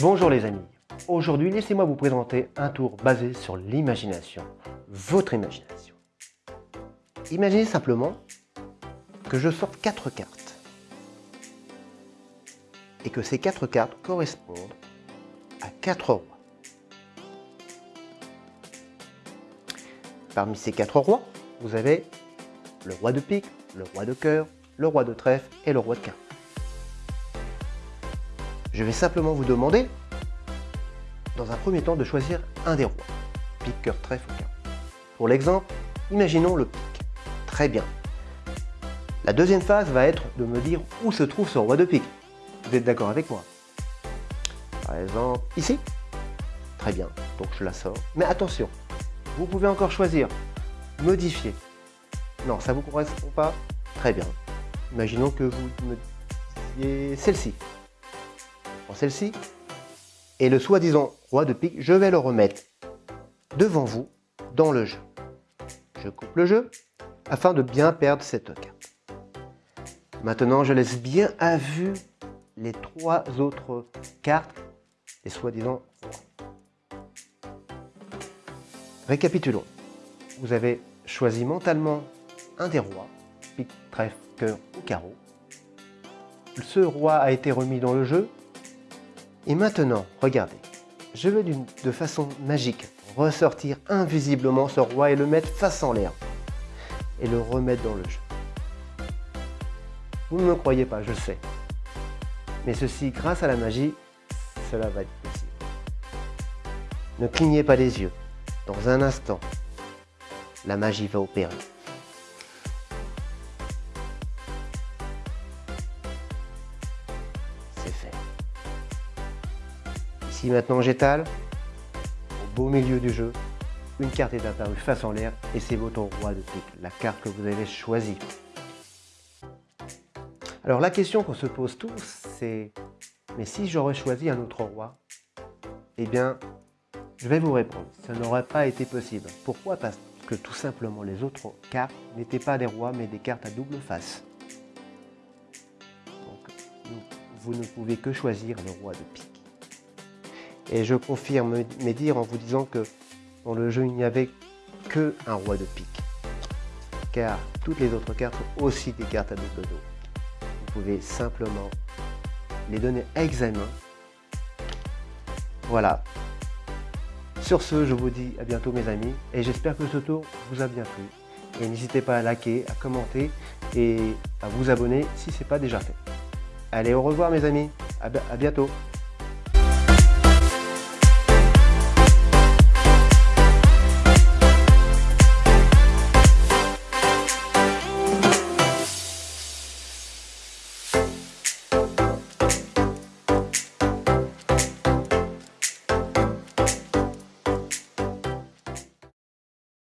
Bonjour les amis, aujourd'hui laissez-moi vous présenter un tour basé sur l'imagination, votre imagination. Imaginez simplement que je sorte quatre cartes et que ces quatre cartes correspondent à quatre rois. Parmi ces quatre rois, vous avez le roi de pique, le roi de cœur, le roi de trèfle et le roi de carreau. Je vais simplement vous demander, dans un premier temps, de choisir un des rois. Pique, cœur, trèfle. Pour l'exemple, imaginons le pique. Très bien. La deuxième phase va être de me dire où se trouve ce roi de pique. Vous êtes d'accord avec moi? Par exemple, ici? Très bien, donc je la sors. Mais attention, vous pouvez encore choisir, modifier. Non, ça vous correspond pas? Très bien. Imaginons que vous me celle-ci celle-ci. Et le soi-disant roi de pique, je vais le remettre devant vous dans le jeu. Je coupe le jeu afin de bien perdre cette carte. Maintenant, je laisse bien à vue les trois autres cartes des soi-disant Récapitulons. Vous avez choisi mentalement un des rois, pique, trèfle, cœur ou carreau. Ce roi a été remis dans le jeu et maintenant, regardez, je vais de façon magique ressortir invisiblement ce roi et le mettre face en l'air et le remettre dans le jeu. Vous ne me croyez pas, je sais. Mais ceci, grâce à la magie, cela va être possible. Ne clignez pas les yeux. Dans un instant, la magie va opérer. C'est fait. Si maintenant j'étale, au beau milieu du jeu, une carte est apparue face en l'air et c'est votre roi de pique, la carte que vous avez choisie. Alors la question qu'on se pose tous, c'est mais si j'aurais choisi un autre roi, eh bien, je vais vous répondre, ça n'aurait pas été possible. Pourquoi? Parce que tout simplement les autres cartes n'étaient pas des rois mais des cartes à double face. Donc, vous ne pouvez que choisir le roi de pique. Et je confirme mes dires en vous disant que dans le jeu, il n'y avait que un roi de pique. Car toutes les autres cartes sont aussi des cartes à double dos. Vous pouvez simplement les donner à examen. Voilà. Sur ce, je vous dis à bientôt mes amis et j'espère que ce tour vous a bien plu. Et n'hésitez pas à liker, à commenter et à vous abonner si ce n'est pas déjà fait. Allez, au revoir mes amis. À bientôt.